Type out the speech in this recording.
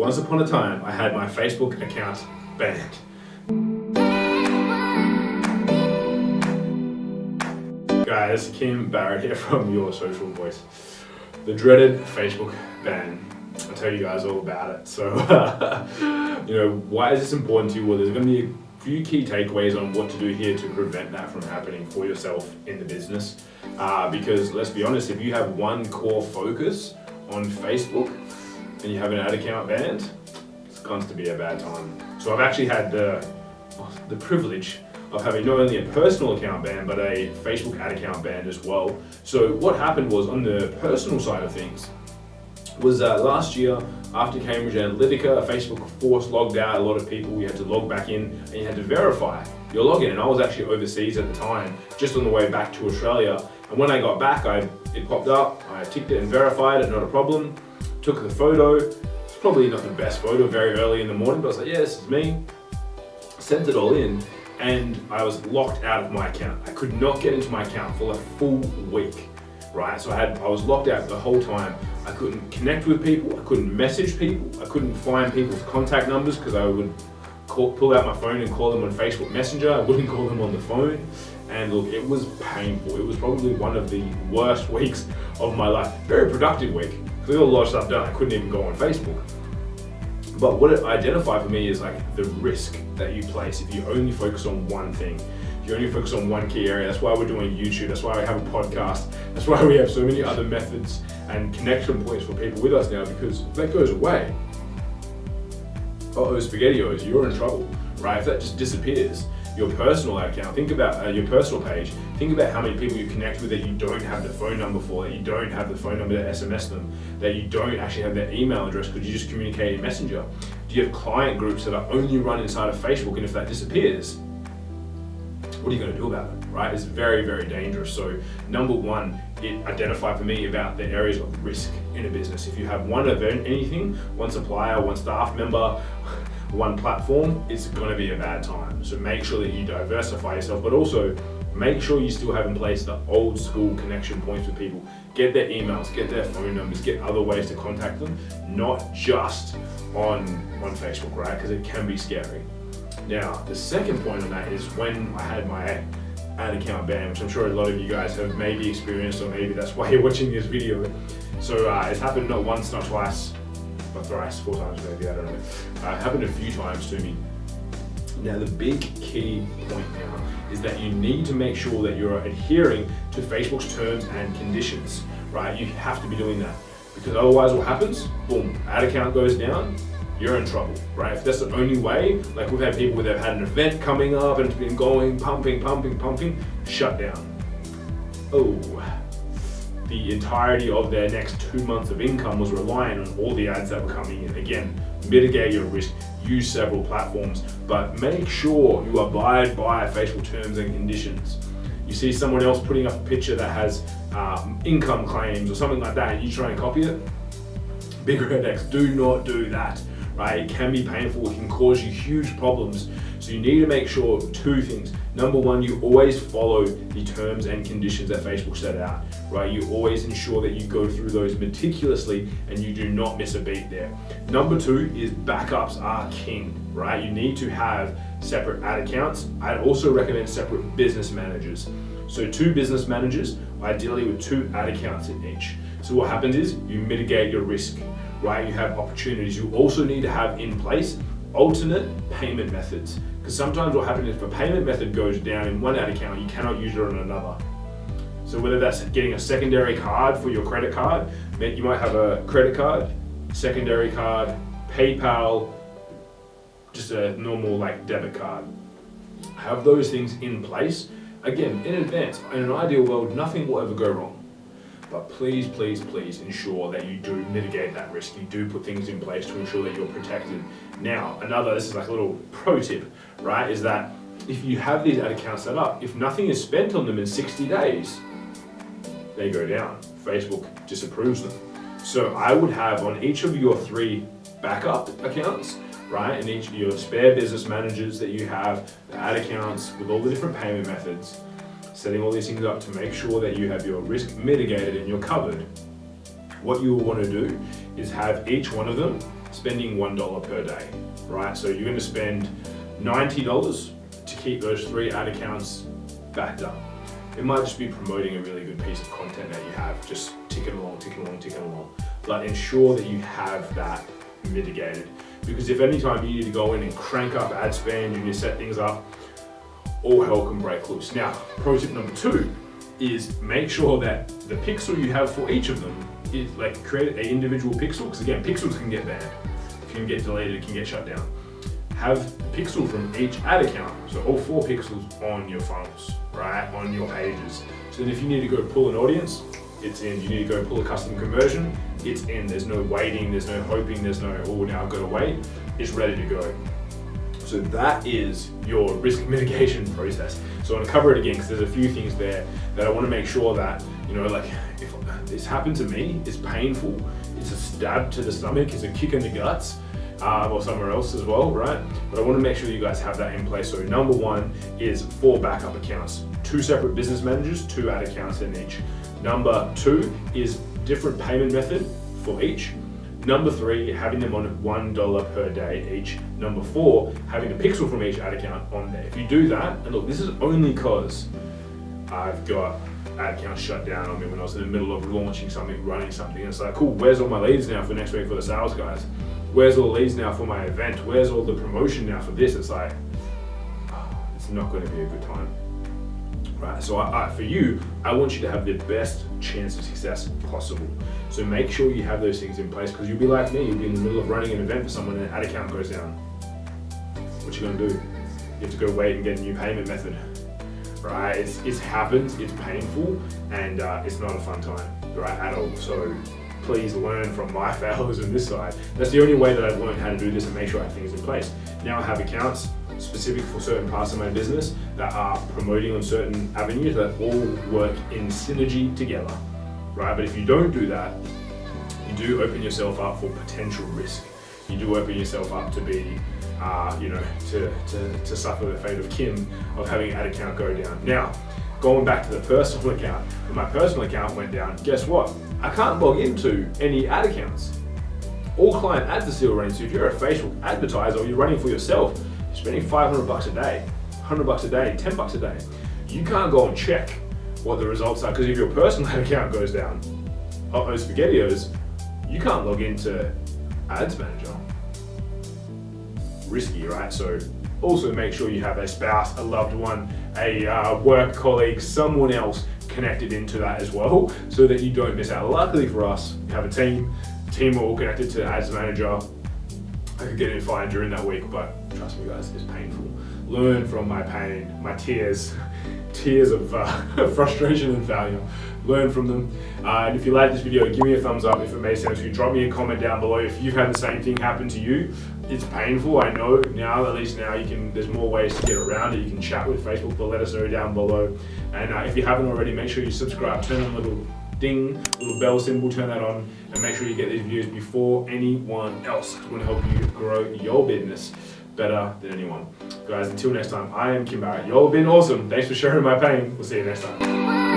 Once upon a time, I had my Facebook account banned. Guys, Kim Barrett here from Your Social Voice. The dreaded Facebook ban. I'll tell you guys all about it. So, you know, why is this important to you? Well, there's going to be a few key takeaways on what to do here to prevent that from happening for yourself in the business. Uh, because let's be honest, if you have one core focus on Facebook and you have an ad account banned, it's going to be a bad time. So I've actually had the, the privilege of having not only a personal account ban, but a Facebook ad account ban as well. So what happened was on the personal side of things, was uh, last year after Cambridge Analytica, Facebook force logged out a lot of people. You had to log back in and you had to verify your login. And I was actually overseas at the time, just on the way back to Australia. And when I got back, I it popped up, I ticked it and verified it, not a problem. Took the photo. It's probably not the best photo very early in the morning, but I was like, yeah, this is me. Sent it all in and I was locked out of my account. I could not get into my account for a full week, right? So I had I was locked out the whole time. I couldn't connect with people, I couldn't message people, I couldn't find people's contact numbers because I would call, pull out my phone and call them on Facebook Messenger. I wouldn't call them on the phone. And look, it was painful. It was probably one of the worst weeks of my life. Very productive week. I got a lot of stuff done. I couldn't even go on Facebook. But what it identified for me is like the risk that you place if you only focus on one thing. If you only focus on one key area, that's why we're doing YouTube, that's why we have a podcast, that's why we have so many other methods and connection points for people with us now because if that goes away, uh-oh, SpaghettiOs, you're in trouble, right? If that just disappears, your personal account, think about uh, your personal page, think about how many people you connect with that you don't have the phone number for, that you don't have the phone number to SMS them, that you don't actually have their email address because you just communicate in Messenger. Do you have client groups that are only run inside of Facebook and if that disappears, what are you going to do about it, right? It's very, very dangerous. So number one, it identified for me about the areas of risk in a business. If you have one event, anything, one supplier, one staff member, one platform, it's to be a bad time. So make sure that you diversify yourself, but also make sure you still have in place the old school connection points with people. Get their emails, get their phone numbers, get other ways to contact them, not just on, on Facebook, right? Because it can be scary. Now, the second point on that is when I had my ad account banned, which I'm sure a lot of you guys have maybe experienced, or maybe that's why you're watching this video. So uh, it's happened not once, not twice, thrice, four times maybe, I don't know. Uh, happened a few times to me. Now the big key point now is that you need to make sure that you're adhering to Facebook's terms and conditions, right? You have to be doing that because otherwise what happens? Boom, ad account goes down, you're in trouble, right? If that's the only way, like we've had people that have had an event coming up and it's been going, pumping, pumping, pumping, shut down. Oh, the entirety of their next two months of income was reliant on all the ads that were coming in. Again, mitigate your risk, use several platforms, but make sure you abide by Facebook terms and conditions. You see someone else putting up a picture that has um, income claims or something like that and you try and copy it, big red X, do not do that right? It can be painful, it can cause you huge problems. So you need to make sure two things. Number one, you always follow the terms and conditions that Facebook set out, right? You always ensure that you go through those meticulously and you do not miss a beat there. Number two is backups are king, right? You need to have separate ad accounts. I'd also recommend separate business managers. So two business managers, ideally with two ad accounts in each. So what happens is you mitigate your risk right? You have opportunities. You also need to have in place alternate payment methods. Because sometimes what happens if a payment method goes down in one ad account, you cannot use it on another. So whether that's getting a secondary card for your credit card, you might have a credit card, secondary card, PayPal, just a normal like debit card. Have those things in place. Again, in advance, in an ideal world, nothing will ever go wrong. But please, please, please ensure that you do mitigate that risk. You do put things in place to ensure that you're protected. Now, another, this is like a little pro tip, right, is that if you have these ad accounts set up, if nothing is spent on them in 60 days, they go down. Facebook disapproves them. So I would have on each of your three backup accounts, right, and each of your spare business managers that you have, the ad accounts with all the different payment methods, setting all these things up to make sure that you have your risk mitigated and you're covered. What you will want to do is have each one of them spending $1 per day, right? So you're gonna spend $90 to keep those three ad accounts backed up. It might just be promoting a really good piece of content that you have, just ticking along, ticking along, ticking along. But ensure that you have that mitigated. Because if any time you need to go in and crank up ad spend, you need to set things up, all hell can break loose. Now, pro tip number two is make sure that the pixel you have for each of them is like create an individual pixel, because again, pixels can get banned, it can get deleted, it can get shut down. Have pixel from each ad account, so all four pixels on your funnels, right, on your pages. So then if you need to go pull an audience, it's in. You need to go pull a custom conversion, it's in. There's no waiting, there's no hoping, there's no, oh, now I've got to wait. It's ready to go. So that is your risk mitigation process. So I'm gonna cover it again because there's a few things there that I wanna make sure that, you know, like if this happened to me, it's painful, it's a stab to the stomach, it's a kick in the guts, uh, or somewhere else as well, right? But I wanna make sure you guys have that in place. So number one is four backup accounts, two separate business managers, two ad accounts in each. Number two is different payment method for each. Number three, having them on $1 per day each. Number four, having a pixel from each ad account on there. If you do that, and look, this is only because I've got ad accounts shut down on me when I was in the middle of launching something, running something. And it's like, cool, where's all my leads now for next week for the sales guys? Where's all the leads now for my event? Where's all the promotion now for this? It's like, it's not going to be a good time right? So I, I, for you, I want you to have the best chance of success possible. So make sure you have those things in place because you'll be like me, you'll be in the middle of running an event for someone and an ad account goes down. What you gonna do? You have to go wait and get a new payment method, right? It's, it's happened, it's painful, and uh, it's not a fun time, right, at all. So please learn from my failures on this side. That's the only way that I've learned how to do this and make sure I have things in place. Now I have accounts, specific for certain parts of my business that are promoting on certain avenues that all work in synergy together, right? But if you don't do that, you do open yourself up for potential risk. You do open yourself up to be, uh, you know, to, to, to suffer the fate of Kim of having ad account go down. Now, going back to the personal account, when my personal account went down, guess what? I can't log into any ad accounts. All client ads are still running, so if you're a Facebook advertiser or you're running for yourself, you're spending 500 bucks a day, 100 bucks a day, 10 bucks a day, you can't go and check what the results are because if your personal account goes down, oh, oh SpaghettiOs, you can't log into Ads Manager. Risky, right? So also make sure you have a spouse, a loved one, a uh, work colleague, someone else connected into that as well so that you don't miss out. Luckily for us, we have a team, team are all connected to Ads Manager, I could get in fine during that week, but trust me guys, it's painful. Learn from my pain, my tears, tears of uh, frustration and failure. Learn from them. Uh, and if you like this video, give me a thumbs up if it made sense to you. Drop me a comment down below if you've had the same thing happen to you. It's painful, I know. Now, at least now, you can. There's more ways to get around it. You can chat with Facebook, but let us know down below. And uh, if you haven't already, make sure you subscribe, turn on the little ding, little bell symbol, turn that on, and make sure you get these videos before anyone else. It's to help you grow your business better than anyone. Guys, until next time, I am Kim Barrett. Y'all been awesome. Thanks for sharing my pain. We'll see you next time.